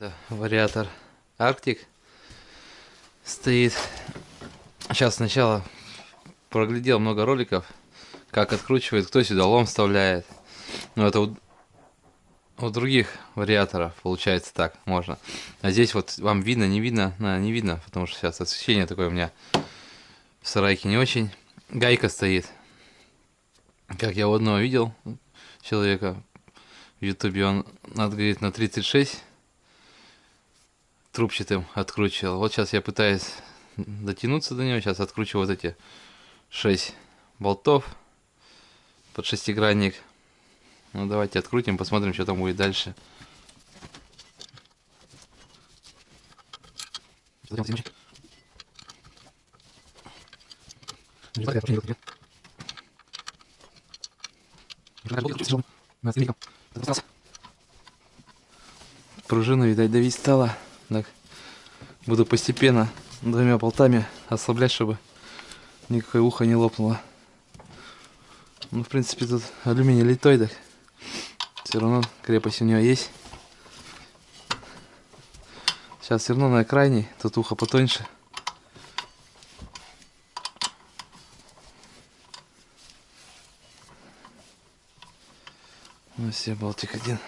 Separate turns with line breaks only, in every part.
Это вариатор Арктик стоит. Сейчас сначала проглядел много роликов, как откручивает, кто сюда лом вставляет. Ну это у, у других вариаторов получается так, можно. А здесь вот вам видно, не видно, на, не видно, потому что сейчас освещение такое у меня в сарайке не очень. Гайка стоит. Как я у одного видел человека в ютубе, он, надо говорит, на 36 трубчатым откручивал. Вот сейчас я пытаюсь дотянуться до него. Сейчас откручу вот эти 6 болтов под шестигранник. Ну давайте открутим, посмотрим, что там будет дальше. Пружина, видать, давить стала. Так, буду постепенно двумя болтами ослаблять, чтобы никакое ухо не лопнуло. Ну, в принципе, тут алюминий литой, так все равно крепость у него есть. Сейчас все равно на крайней, тут ухо потоньше. Ну все, болтик один.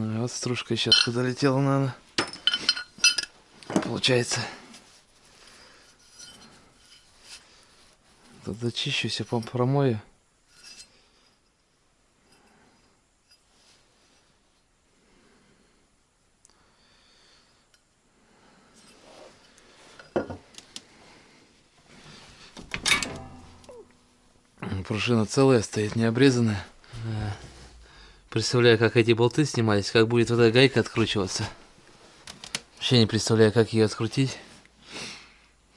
Ну, вот стружка еще откуда летела, наверное. Получается. Тут дочищу, все промою. Пружина целая стоит, не обрезанная. Представляю, как эти болты снимались, как будет вот эта гайка откручиваться. Вообще не представляю, как ее открутить.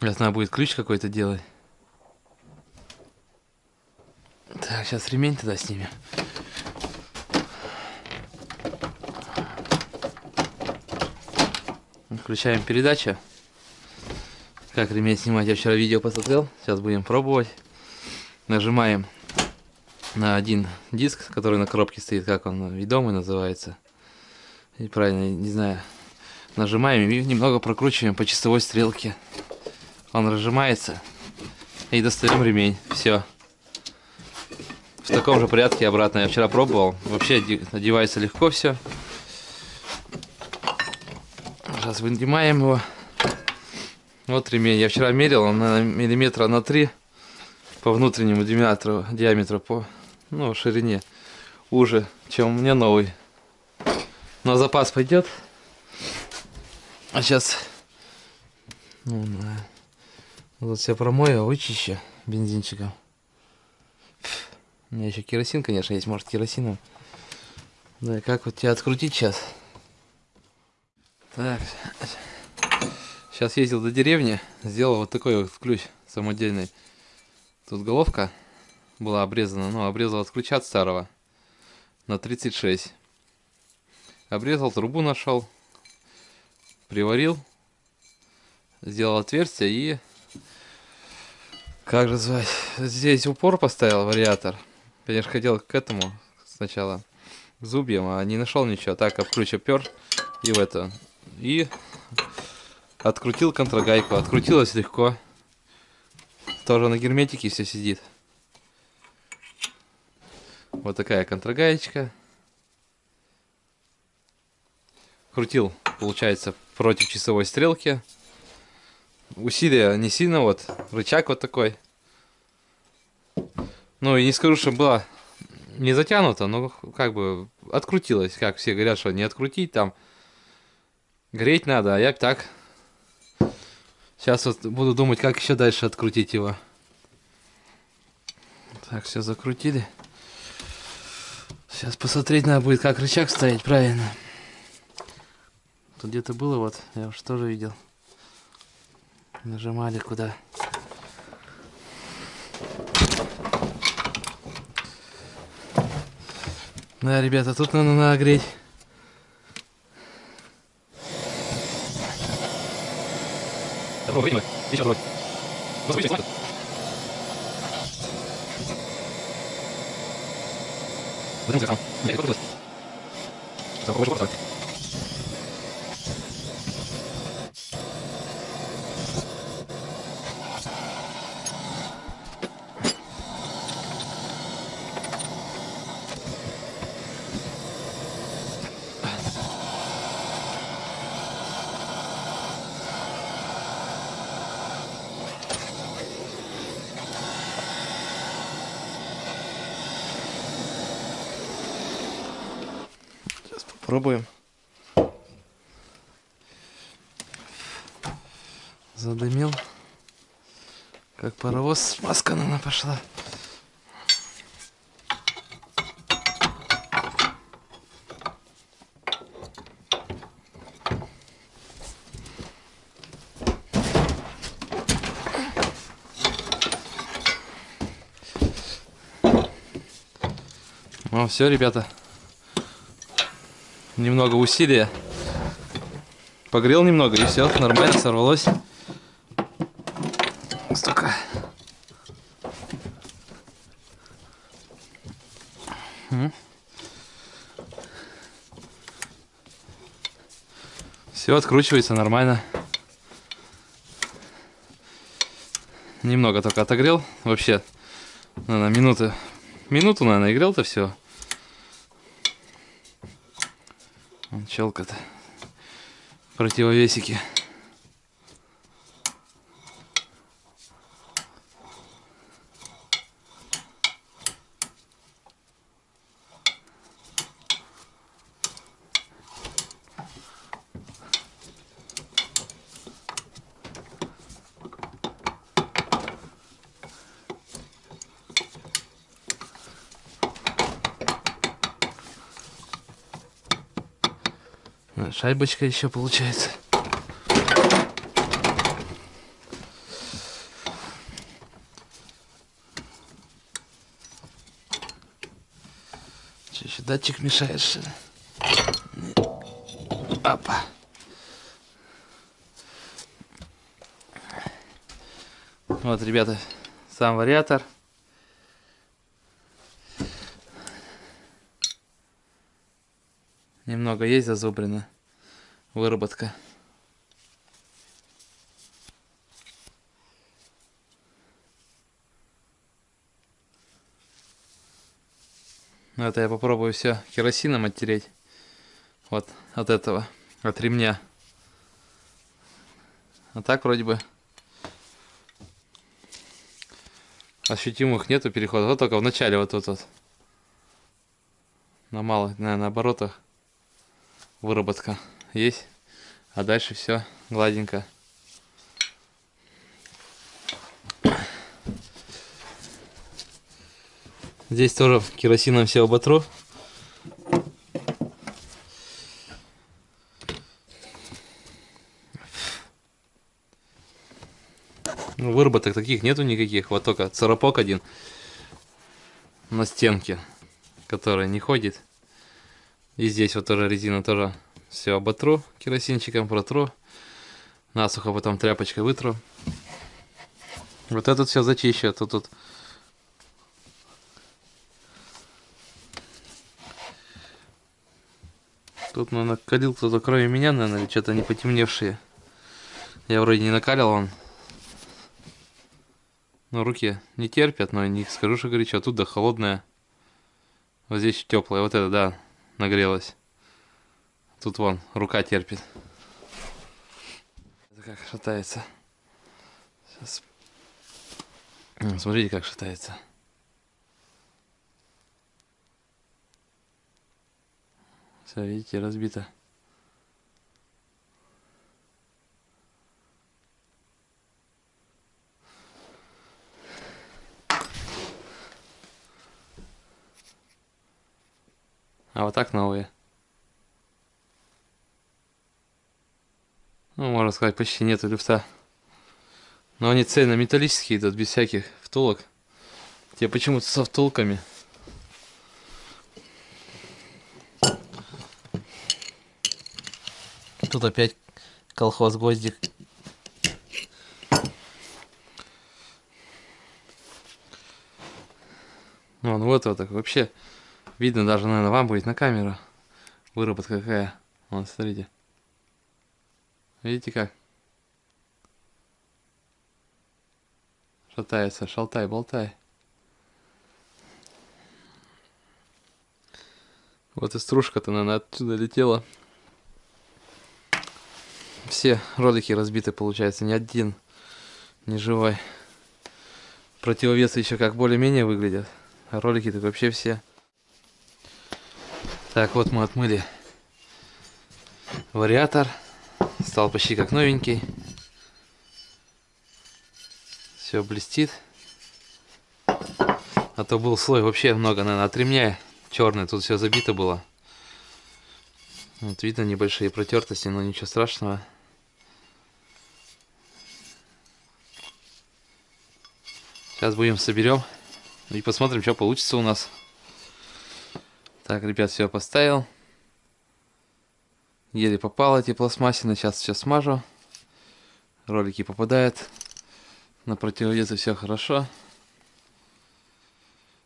Сейчас надо будет ключ какой-то делать. Так, сейчас ремень тогда снимем. Включаем передачу. Как ремень снимать, я вчера видео посмотрел. Сейчас будем пробовать. Нажимаем на один диск, который на коробке стоит, как он ведомый называется. И правильно, не знаю. Нажимаем и немного прокручиваем по часовой стрелке. Он разжимается. И достаем ремень. Все. В таком же порядке обратно. Я вчера пробовал. Вообще одевается легко все. Сейчас вынимаем его. Вот ремень. Я вчера мерил, он на миллиметра на 3 по внутреннему диаметру, диаметру по ну, ширине уже, чем у меня новый. Но запас пойдет. А сейчас ну, на, вот все промою, вычищу бензинчиком. У меня еще керосин, конечно, есть, может керосином. Да, как вот тебя открутить сейчас? Так, сейчас ездил до деревни, сделал вот такой вот ключ самодельный. Тут головка была обрезана, ну, обрезал от ключа от старого на 36. Обрезал, трубу нашел, приварил, сделал отверстие и... Как же звать? Здесь упор поставил, вариатор. Конечно, хотел к этому сначала, к зубьям, а не нашел ничего. Так, об ключ и в это. И открутил контрагайку. Открутилось легко. Тоже на герметике все сидит. Вот такая контрагаечка. Крутил, получается, против часовой стрелки. Усилие не сильно, вот, рычаг вот такой. Ну и не скажу, что была не затянута, но как бы открутилась, как все говорят, что не открутить там. Греть надо, а я так Сейчас вот буду думать, как еще дальше открутить его. Так, все закрутили. Сейчас посмотреть надо будет, как рычаг ставить, правильно. Тут где-то было, вот, я уж тоже видел. Нажимали куда. Да, ребята, тут надо нагреть. Там, видимо, еще вроде. Ну, смотрите. Затянулся сам. Попробуем. Задымил. Как паровоз, смазка, наверное, пошла. Ну все, ребята. Немного усилия. Погрел немного и все, нормально сорвалось. Столько. Все откручивается нормально. Немного только отогрел. Вообще, наверное, минуты. Минуту, наверное, и грел-то все. Челка-то. Противовесики. Шайбочка еще получается. Че еще датчик мешает что? Опа. Вот, ребята, сам вариатор. Немного есть зазубрено. Выработка. Ну, это я попробую все керосином оттереть. Вот от этого, от ремня. А так вроде бы ощутимых нету перехода. Вот только в начале вот тут вот. На малых, наверное, оборотах выработка есть. А дальше все гладенько. Здесь тоже керосином все оботру. Ну, выработок таких нету никаких. Вот только царапок один на стенке, который не ходит. И здесь вот тоже резина тоже все оботру керосинчиком, протру. Насухо потом тряпочкой вытру. Вот этот все зачищу. а Тут, тут Тут, наверное, калил кто-то кроме меня, наверное, или что-то не потемневшие. Я вроде не накалил он. Но руки не терпят, но не скажу, что горячо. А тут да холодная. Вот здесь теплая. Вот это, да, нагрелась. Тут вон, рука терпит. Это как шатается. Сейчас. Смотрите, как шатается. Все, видите, разбито. А вот так новые. можно сказать, почти нету люфта. Но они цельно металлические идут, без всяких втулок. Те почему-то со втулками. Тут опять колхоз гвоздик. Ну, ну вот вот так вообще. Видно даже, наверное, вам будет на камеру. Выработка какая. Вот смотрите. Видите как? Шатается, шалтай, болтай. Вот и стружка-то, наверное, отсюда летела. Все ролики разбиты, получается, ни один не живой. Противовесы еще как более-менее выглядят. А ролики так вообще все. Так, вот мы отмыли вариатор. Стал почти как новенький. Все блестит. А то был слой вообще много, наверное, от ремня черный. Тут все забито было. Вот видно небольшие протертости, но ничего страшного. Сейчас будем соберем и посмотрим, что получится у нас. Так, ребят, все поставил. Еле попало эти пластмассины. Сейчас все смажу. Ролики попадают. На противовесы все хорошо.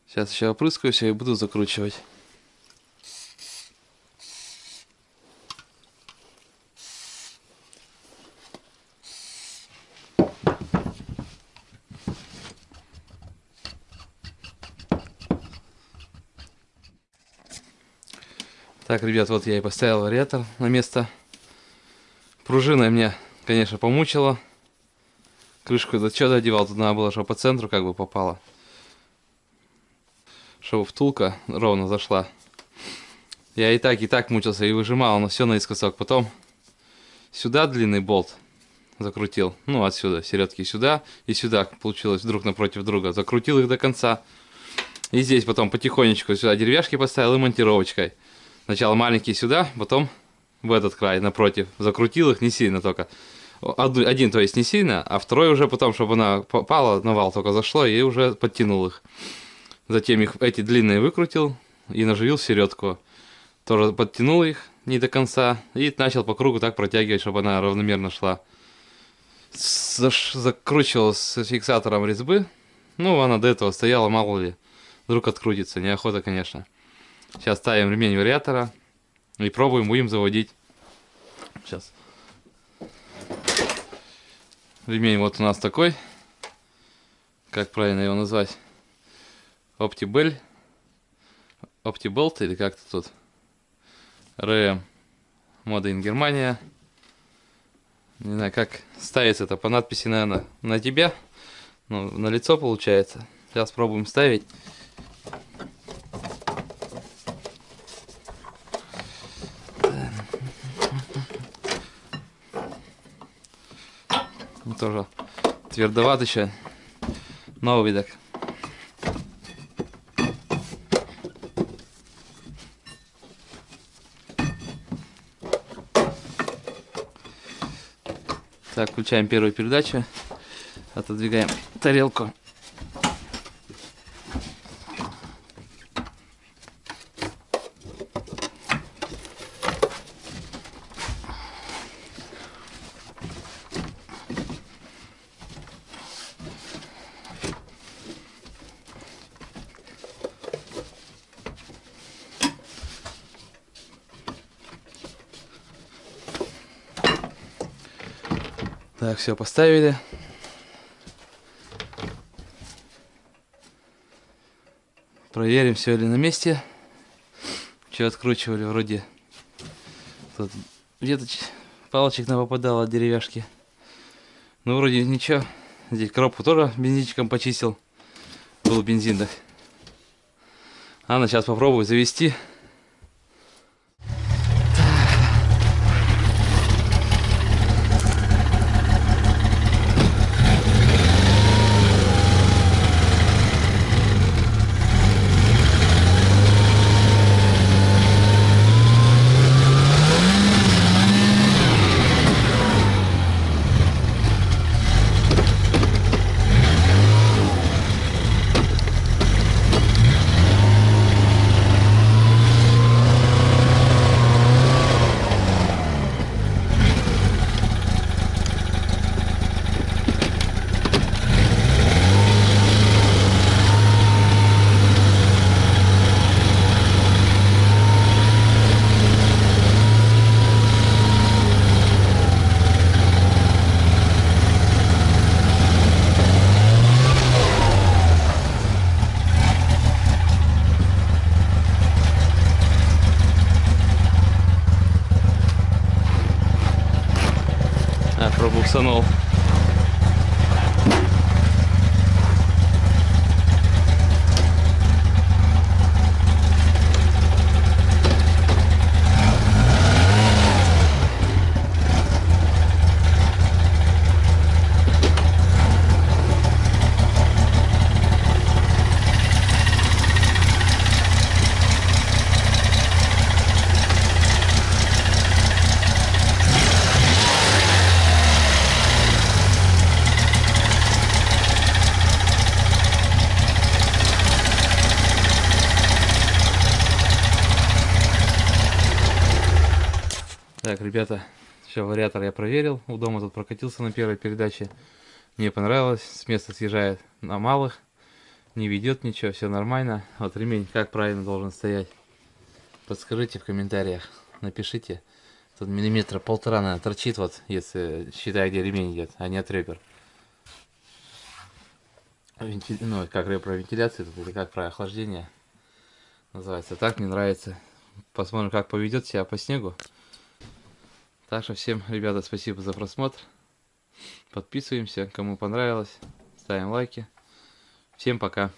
Сейчас еще опрыскаю все и буду закручивать. Так, ребят, вот я и поставил вариатор на место. Пружина мне, конечно, помучила. Крышку до чего одевал, тут надо было, чтобы по центру как бы попало. Чтобы втулка ровно зашла. Я и так, и так мучился, и выжимал, но все наискосок. Потом сюда длинный болт закрутил. Ну, отсюда, середки сюда и сюда. Получилось друг напротив друга. Закрутил их до конца. И здесь потом потихонечку сюда деревяшки поставил и монтировочкой. Сначала маленький сюда, потом в этот край напротив. Закрутил их не сильно только. Один, то есть не сильно, а второй уже потом, чтобы она попала, на вал только зашло, и уже подтянул их. Затем их эти длинные выкрутил и наживил середку. Тоже подтянул их не до конца и начал по кругу так протягивать, чтобы она равномерно шла. Заш закручивал с фиксатором резьбы. Ну, она до этого стояла, мало ли. Вдруг открутится, неохота, конечно. Сейчас ставим ремень вариатора и пробуем, будем заводить. Сейчас. Ремень вот у нас такой. Как правильно его назвать? Оптибель. Оптибелт или как-то тут. РМ. Мода in Германия. Не знаю, как ставится это по надписи, наверное, на тебя. Ну, на лицо получается. Сейчас пробуем ставить. Тоже твердоват еще. Новый так. Так, включаем первую передачу. Отодвигаем тарелку. Так, все поставили. Проверим, все ли на месте. Что откручивали вроде. Тут где-то палочек на попадало от деревяшки. Ну, вроде ничего. Здесь коробку тоже бензинчиком почистил. Был бензин, так. А, на сейчас попробую завести. А, пробуксанул. Так, ребята, все, вариатор я проверил. У дома тут прокатился на первой передаче. Мне понравилось. С места съезжает на малых. Не ведет ничего, все нормально. Вот ремень как правильно должен стоять. Подскажите в комментариях. Напишите. Тут миллиметра полтора, наверное, торчит вот, если считая, где ремень идет, а не от ребер. Вентиль... Ну, как про вентиляцию, тут, или как про охлаждение называется. Так мне нравится. Посмотрим, как поведет себя по снегу. Так что всем, ребята, спасибо за просмотр. Подписываемся, кому понравилось, ставим лайки. Всем пока.